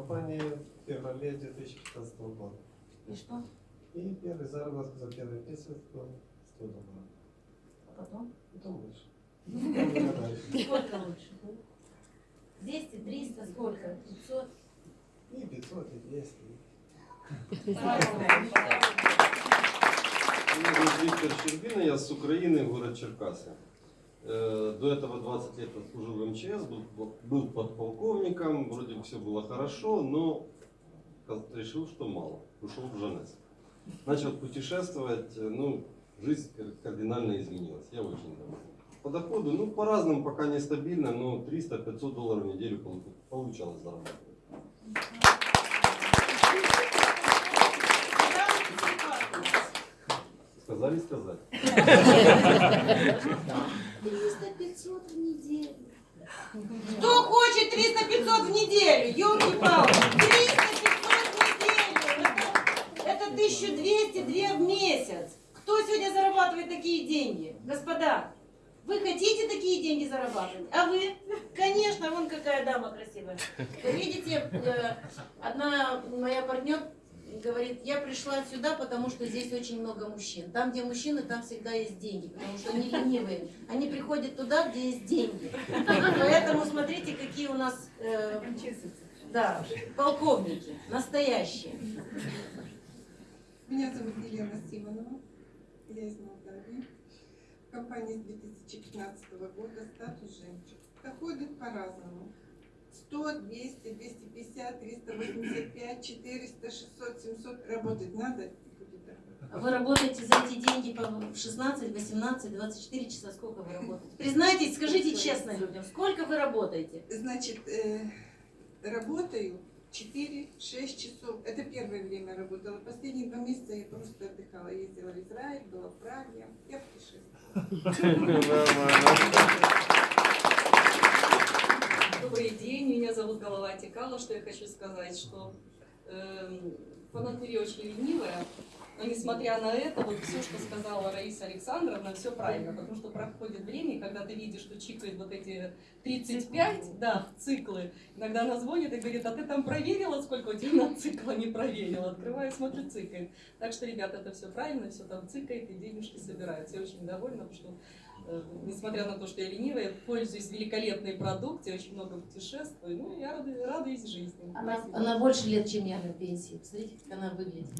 компании в феврале 2015 года. И что? И первый заработок за первый месяц был 100 долларов. А потом? Потом больше. Потом дальше. Сколько лучше? 200, 300, сколько? 500? И 500, и 200. Меня зовут Виктор Щербина, я с Украины, город Черкассы. Э, До этого 20 лет отслужил в МЧС, был, был подполковником, вроде бы все было хорошо, но решил, что мало. Ушел в Жанес. Начал путешествовать, э, ну, жизнь кар- кардинально изменилась. Я очень доволен. По доходу, ну, по-разному, пока нестабильно, но 300-500 долларов в неделю полу- получалось зарабатывать. Сказали сказать. 300-500 в неделю. Кто хочет 300-500 в неделю? Ёлки-палки. 300-500 в неделю. Это, это 1200-2 в месяц. Кто сегодня зарабатывает такие деньги? Господа, вы хотите такие деньги зарабатывать? А вы? Конечно, вон какая дама красивая. Вы видите, э, одна моя партнер говорит, я пришла сюда, потому что здесь очень много мужчин. Там, где мужчины, там всегда есть деньги, потому что они ленивые. Они приходят туда, где есть деньги. Поэтому смотрите, какие у нас э, да, полковники, настоящие. Меня зовут Елена Симонова, я из Молдавии. В с 2015 года статус «Жемчуг». Доходит по-разному. 100, 200, 250, 385, 400, 600, 700. Работать надо. Вы работаете за эти деньги по 16, 18, 24 часа. Сколько вы работаете? Признайтесь, скажите честно людям, сколько вы работаете? Значит, э, работаю 4-6 часов. Это первое время работала. Последние два месяца я просто отдыхала. Ездила в Израиль, была в Праге. Я путешествовала. Добрый день, меня зовут Голова Текала. Что я хочу сказать, что эм, по натуре очень ленивая, но несмотря на это, вот все, что сказала Раиса Александровна, все правильно, потому что проходит время, и когда ты видишь, что чикает вот эти 35, да, циклы, иногда она звонит и говорит, а ты там проверила, сколько у тебя на цикла не проверила? Открываю, смотрю, цикает. Так что, ребята, это все правильно, все там цикает, и денежки собираются. Я очень довольна, потому что Э, несмотря на то, что я ленивая, пользуюсь великолепной продукцией, очень много путешествую, ну, я рада- радуюсь жизни. Она, Спасибо. она больше лет, чем я на пенсии. Посмотрите, как она выглядит.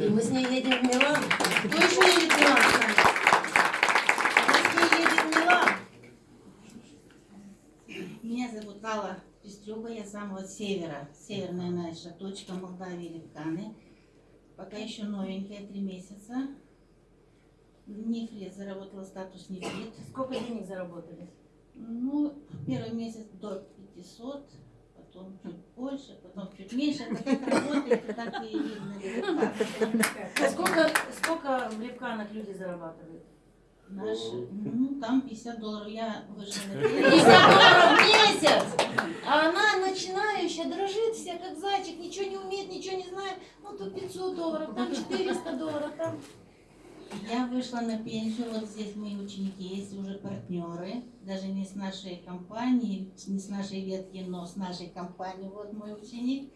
И мы с ней едем в Милан. Кто еще едет в Милан с нами? Мы с ней едем в Милан. Меня зовут Алла Пестрюба, я с самого севера, северная наша точка Молдавии, Левканы. Пока еще новенькая, три месяца. В Нефре заработала статус нефрит. Сколько денег заработали? Ну, первый месяц до 500, потом чуть больше, потом чуть меньше. Это как работает, и так и видно. А сколько, сколько в Левканах люди зарабатывают? Наши, ну, там 50 долларов. Я вышла на 50 пенсию. долларов в месяц! А она начинающая, дрожит вся, как зайчик, ничего не умеет, ничего не знает. Ну, тут 500 долларов, там 400 долларов, там... Я вышла на пенсию, вот здесь мои ученики есть уже партнеры, даже не с нашей компании, не с нашей ветки, но с нашей компании, вот мой ученик.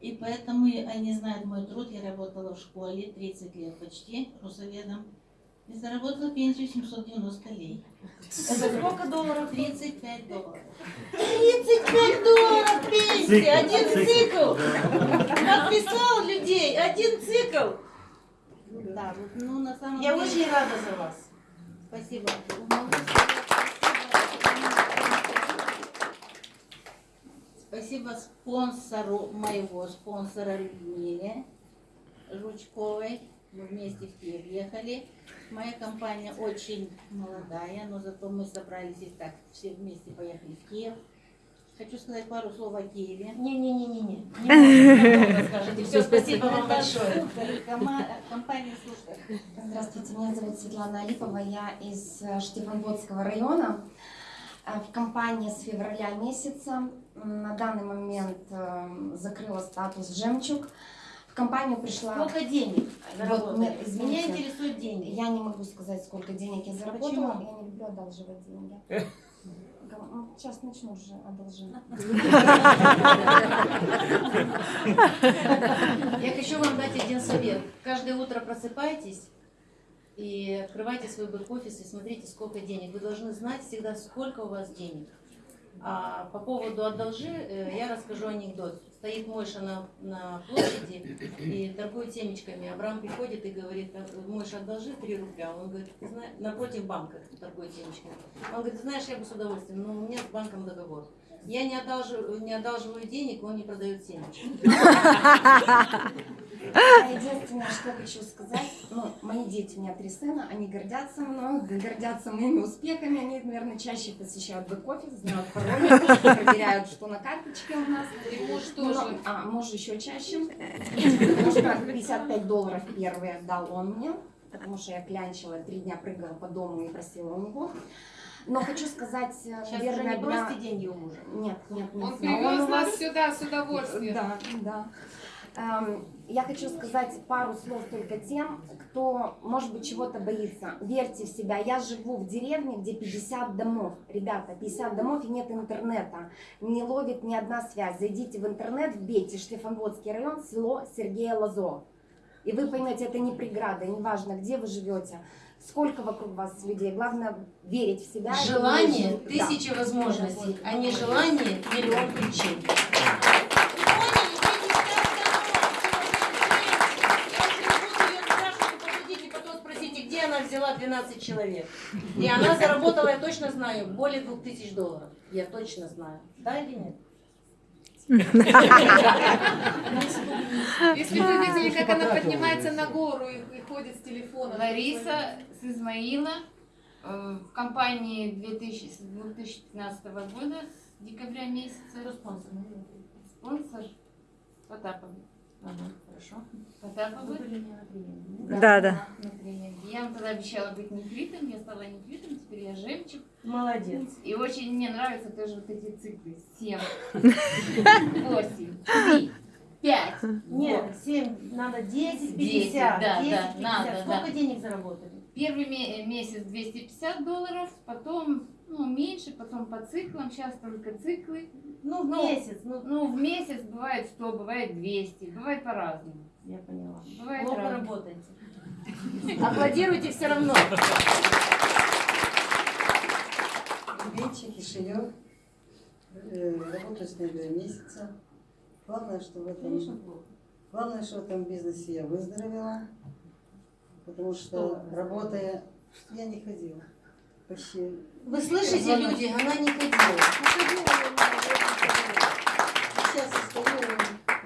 И поэтому они знают мой труд, я работала в школе 30 лет почти, русоведом, и заработала пенсию 790 лей. Это сколько долларов? 35 долларов. 35 долларов пенсия, один цикл. Подписал людей, один цикл. Да, вот, ну на самом Я деле... очень рада за вас. Спасибо. Спасибо спонсору моего спонсора Людмиле Жучковой. Мы вместе в Киев ехали. Моя компания очень молодая, но зато мы собрались и так все вместе поехали в Киев. Хочу сказать пару слов о Киеве. Не-не-не-не. Не скажите. Все, спасибо вам большое. Компания слушает. Здравствуйте, меня зовут Светлана Алипова, я из э, Штефанводского района. Э, В компании с февраля месяца на данный момент э, закрыла статус «Жемчуг». В компанию пришла... Сколько денег заработали? нет, извините. Меня интересует деньги. Я не могу сказать, сколько денег я заработала. Почему? Я не люблю одалживать деньги. Ну, Сейчас начну уже одолжить. Я хочу вам дать один совет. Каждое утро просыпайтесь и открывайте свой бэк-офис и смотрите, сколько денег. Вы должны знать всегда, сколько у вас денег. А по поводу «одолжи» э, я расскажу анекдот. Стоит Мойша на, на площади и торгует семечками. Абрам приходит и говорит, «А, Мойша, одолжи 3 рубля. Он говорит, «Ты знаешь, напротив банка торгует семечками. Он говорит, «Ты знаешь, я бы с удовольствием, но у меня с банком договор. Я не одалживаю, не одалживаю денег, он не продает семечки. Единственное, что хочу сказать, ну, мои дети, у меня три сына, они гордятся мной, гордятся моими успехами, они, наверное, чаще посещают бэк-офис, знают пароли, проверяют, что на карточке у нас. И муж Ну, тоже. А, муж еще чаще. Потому что 55 долларов первые дал он мне, потому что я клянчила, три дня прыгала по дому и просила у него. Но хочу сказать, э, Сейчас уже наверное, не для- бросьте деньги у мужа. Нет, нет, нет. Он привез нас вас- сюда с удовольствием. Да, да. Эм, Я хочу сказать пару слов только тем, кто, может быть, чего-то боится. Верьте в себя. Я живу в деревне, где 50 домов. Ребята, 50 домов и нет интернета. Не ловит ни одна связь. Зайдите в интернет, вбейте Штефанводский район, село Сергея Лазо. И вы поймете, это не преграда, неважно, где вы живете, сколько вокруг вас людей. Главное верить в себя. Желание в- Да. возможностей, а не желание миллион причин. Потом спросите, взяла 12 человек. И она заработала, я точно знаю, более 2000 долларов. Я точно знаю. Да или нет? Если вы видели, как она поднимается на гору и, ходит с телефоном. Лариса с Измаила э, в компании 2000, с 2015 года, с декабря месяца. Кто спонсор? Спонсор Потапов. Ага, хорошо. Потапов. Вы были не на приеме, Да, да. Я вам тогда обещала быть нефритом, я стала нефритом, теперь я жемчуг. Молодец. И очень мне нравятся тоже вот эти циклы. 7, 8, 3, 5. Нет, 7, надо 10, 50. 10, да, 10, да, 50. надо, Сколько да. денег заработали? Первый ме- месяц 250 долларов, потом ну, меньше, потом по циклам, сейчас только циклы. Ну, в Ну, месяц. Ну, Ну, в месяц бывает 100, бывает 200, бывает по-разному. я поняла. Бывает Плохо работаете. Аплодируйте все равно. Вечер, Кишинев. Э, Работаю с ней два месяца. Главное, что в этом, главное, что в этом бизнесе я выздоровела. Потому что, Что работая, я не ходила. Почти. Вы слышите, Главное, люди, она не ходила. Сейчас стою,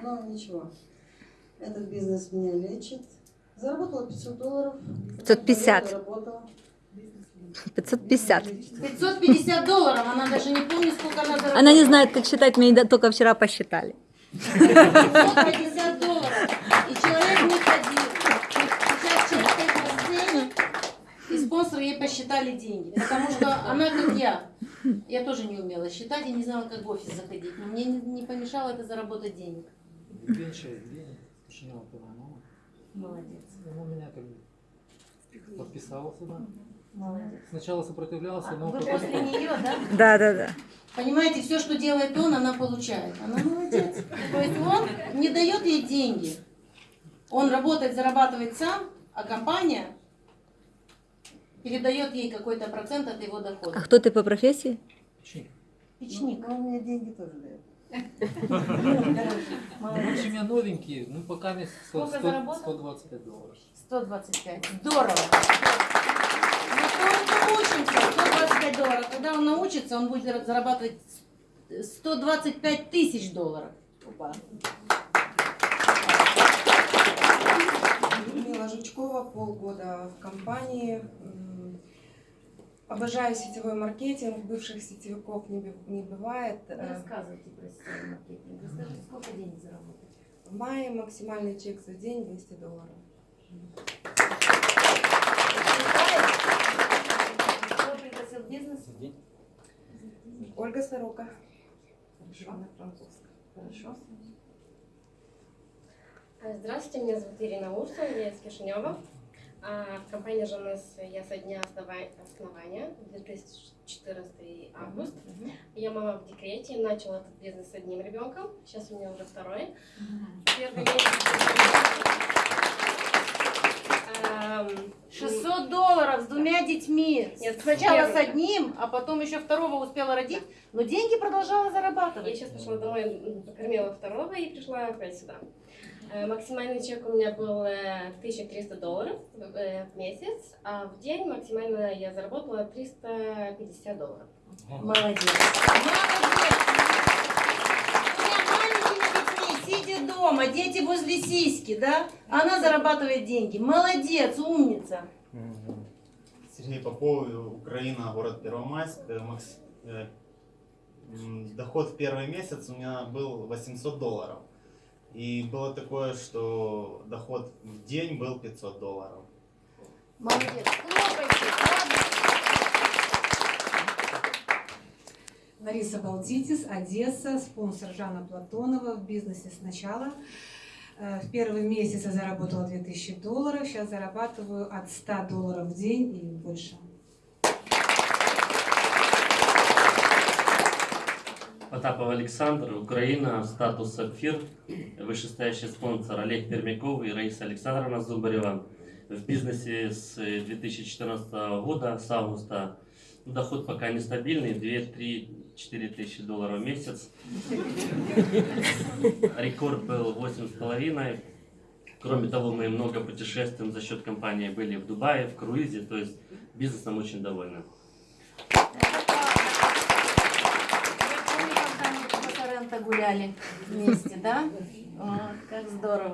но ничего. Этот бизнес меня лечит. Заработала 500 долларов. 550. Работала. 550. 550 долларов, она даже не помнит, сколько она заработала. Она не знает, как считать, мы только вчера посчитали. 550 долларов. И человек не ходил. Сейчас человек на сцене, и спонсоры ей посчитали деньги. Потому что она, как я, я тоже не умела считать и не знала, как в офис заходить. Но мне не, не помешало это заработать денег. Молодец. Он меня как бы подписал сюда. Молодец. Сначала сопротивлялся, А но Вы потом... после нее, да? Да, да, да. Понимаете, все, что делает он, она получает. Она молодец. То есть он не дает ей деньги. Он работает, зарабатывает сам, а компания передает ей какой-то процент от его А дохода. кто ты по профессии? Печенье. Печник. Но он мне деньги тоже дает. Ну, в общем, я новенький, ну пока мне 100, Сколько 100, заработал? 125 долларов. 125. Здорово. Ну, он учится, 125 долларов. Когда он научится, он будет зара- зарабатывать 125 тысяч долларов. Опа. Людмила Жучкова, полгода в компании. Обожаю сетевой маркетинг, бывших сетевиков не, не бывает. Не Э, рассказывайте про сетевой маркетинг. Расскажите, сколько денег заработали? В мае максимальный чек за день 200 долларов. Кто пригласил в бизнес? Ольга Сорока. Анна Франковская. Хорошо. Здравствуйте, меня зовут Ирина Урсова, я из Кишинева. А, В компании ЖНС я со дня основа- основания, 2014 август. Я мама в декрете, начала этот бизнес с одним ребенком, сейчас у меня уже второй. Первый месяц. Ам, 600 долларов с двумя детьми. Нет, Сначала с одним, а потом еще второго успела родить, но деньги продолжала Я зарабатывать. сейчас пришла домой, покормила второго и пришла опять сюда. Э, Максимальный чек у меня был э, 1300 долларов э, в месяц, а в день максимально я заработала 350 долларов. Молодец. Молодец. Сидя дома, дети возле сиськи, да? Она зарабатывает деньги. Молодец, умница. Сергей Попов, Украина, город Первомайск. Э, Макс- э, Доход в первый месяц у меня был 800 долларов. И было такое, что доход в день был 500 долларов. Молодец. Хлопайте. Лариса Балтитис, Одесса, спонсор Жанна Платонова в бизнесе сначала. Э, В первый месяц я заработала 2000 долларов, сейчас зарабатываю от 100 долларов в день и больше. Потапов Александр, Украина, статус сапфир, вышестоящий спонсор Олег Пермяков и Раиса Александровна Зубарева. В бизнесе с 2014 года, с августа, доход пока нестабильный, 2-3-4 тысячи долларов в месяц. Рекорд был 8,5. Кроме того, мы много путешествуем за счет компании, были в Дубае, в круизе, то есть бизнесом очень довольны. Я помню, когда мы по Соренто гуляли вместе, да? Как здорово.